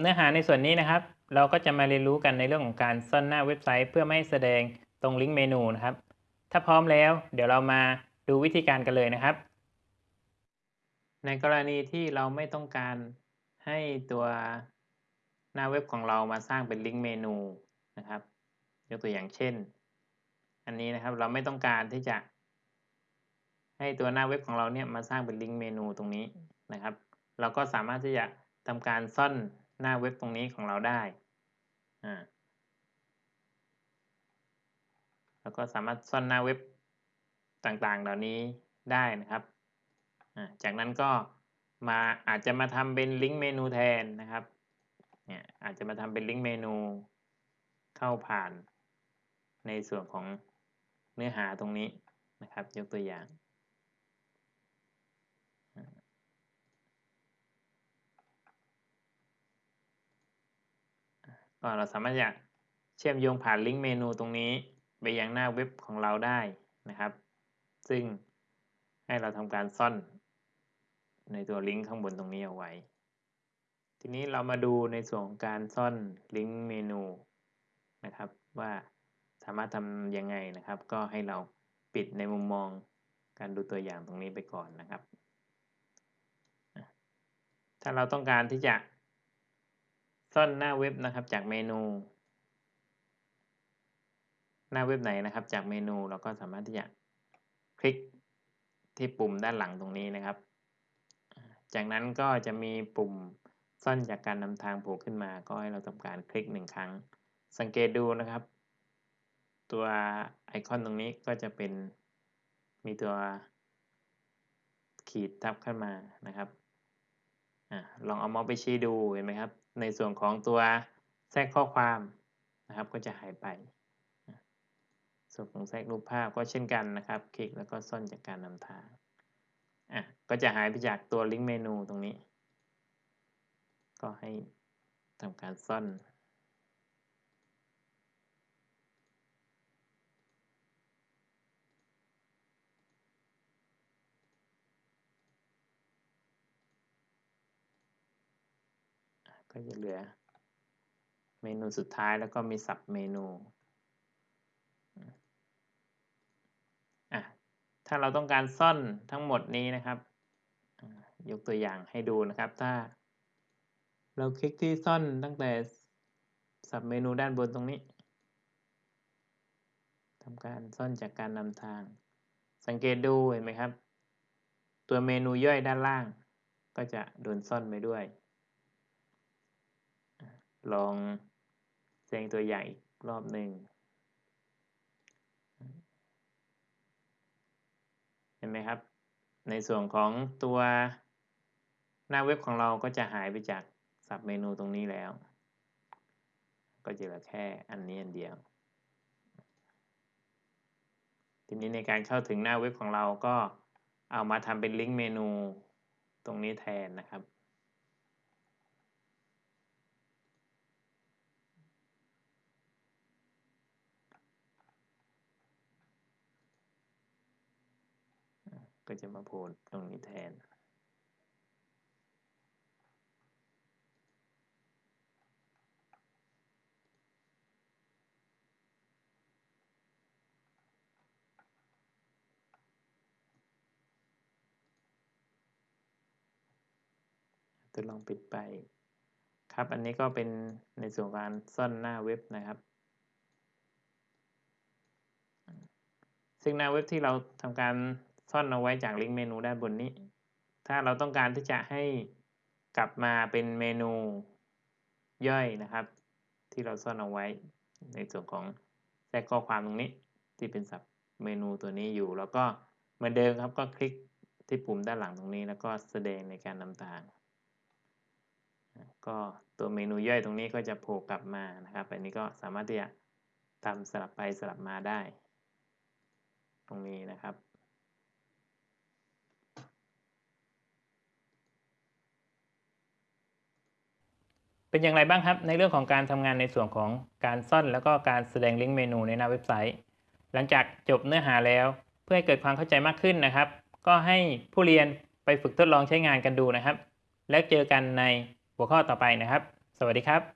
เนื้อหาในส่วนนี้นะครับ เราก็จะมาเรียนรู้กันในเรื่องของการซ่อนหน้าเว็บไซต์ เพื่อไม่ให้แสดงตรงลิงก์เมนูนะครับ ถ้าพร้อมแล้ว เดี๋ยวเรามาดูวิธีการกันเลยนะครับ ในกรณีที่เราไม่ต้องการให้ตัวหน้าเว็บของเรามาสร้างเป็นลิงก์เมนูนะครับ ยกตัวอย่างเช่น อันนี้นะครับเราไม่ต้องการที่จะ ให้ตัวหน้าเว็บของเราเนี่ยมาสร้างเป็นลิงก์เมนูตรงนี้นะครับ เราก็สามารถที่จะทำการซ่อน หน้าเว็บตรงนี้ของเราได้อ่าแล้วก็สามารถซ่อนหน้าเว็บต่างๆ เหล่านี้ได้นะครับอ่าจากนั้นก็มาอาจจะมาทำเป็นลิงก์เมนูแทนนะครับ เนี่ยอาจจะมาทำเป็นลิงก์เมนูเข้าผ่านในส่วนของเนื้อหาตรงนี้นะครับ ยกตัวอย่าง ก็เราสามารถจะเชื่อมโยงผ่านลิงก์เมนูตรงนี้ ไปยังหน้าเว็บของเราได้นะครับ ซึ่งให้เราทำการซ่อนในตัวลิงก์ข้างบนตรงนี้เอาไว้ ทีนี้เรามาดูในส่วนของการซ่อนลิงก์เมนูนะครับ ว่าสามารถทำยังไงนะครับ ก็ให้เราปิดในมุมมองการดูตัวอย่างตรงนี้ไปก่อนนะครับ ถ้าเราต้องการที่จะ ซ่อนหน้าเว็บนะครับจากเมนู หน้าเว็บไหนนะครับ จากเมนูเราก็สามารถที่จะคลิกที่ปุ่มด้านหลังตรงนี้นะครับ จากนั้นก็จะมีปุ่มซ่อนจากการนำทางโผล่ขึ้นมา ก็ให้เราทำการคลิกหนึ่งครั้ง สังเกตดูนะครับ ตัวไอคอนตรงนี้ก็จะเป็นมีตัวขีดทับขึ้นมานะครับ ลองเอาเมาส์ไปชี้ดูเห็นไหมครับ ในส่วนของตัวแทรกข้อความนะครับก็จะหายไป ส่วนของแทรกรูปภาพก็เช่นกันนะครับ คลิกแล้วก็ซ่อนจากการนำทางอะก็จะหายไปจากตัวลิงก์เมนูตรงนี้ ก็ให้ทำการซ่อน ก็จะเหลือ เมนูสุดท้ายแล้วก็มีสับเมนูอะถ้าเราต้องการซ่อนทั้งหมดนี้นะครับยกตัวอย่างให้ดูนะครับ ถ้า เราคลิกที่ซ่อนตั้งแต่สับเมนูด้านบนตรงนี้ทำการซ่อนจากการนำทาง สังเกตดูเห็นไหมครับ ตัวเมนูย่อยด้านล่าง ก็จะโดนซ่อนไปด้วย ลองแสดงตัวอย่างอีกรอบหนึ่งเห็นไหมครับ ในส่วนของตัวหน้าเว็บของเราก็จะหายไปจากสับเมนูตรงนี้แล้ว ก็จะเหลือแค่อันนี้อันเดียว ทีนี้ในการเข้าถึงหน้าเว็บของเราก็เอามาทำเป็นลิงก์เมนูตรงนี้แทนนะครับ ก็จะมาโผล่ตรงนี้แทนทดลองปิดไปครับ อันนี้ก็เป็นในส่วนการซ่อนหน้าเว็บนะครับ ซึ่งหน้าเว็บที่เราทำการ ซ่อนเอาไว้จากลิงก์เมนูด้านบนนี้ ถ้าเราต้องการที่จะให้กลับมาเป็นเมนูย่อยนะครับ ที่เราซ่อนเอาไว้ ในส่วนของแทรกข้อความตรงนี้ที่เป็นสับเมนูตัวนี้อยู่ แล้วก็เหมือนเดิมครับก็คลิกที่ปุ่มด้านหลังตรงนี้ แล้วก็แสดงในการนำทาง ก็ตัวเมนูย่อยตรงนี้ก็จะโผล่กลับมานะครับ อันนี้ก็สามารถที่จะทำสลับไปสลับมาได้ ตรงนี้นะครับ เป็นอย่างไรบ้างครับ ในเรื่องของการทำงานในส่วนของการซ่อนแล้วก็การแสดงลิงก์เมนูในหน้าเว็บไซต์ หลังจากจบเนื้อหาแล้ว เพื่อให้เกิดความเข้าใจมากขึ้นนะครับ ก็ให้ผู้เรียนไปฝึกทดลองใช้งานกันดูนะครับ แล้วเจอกันในหัวข้อต่อไปนะครับ สวัสดีครับ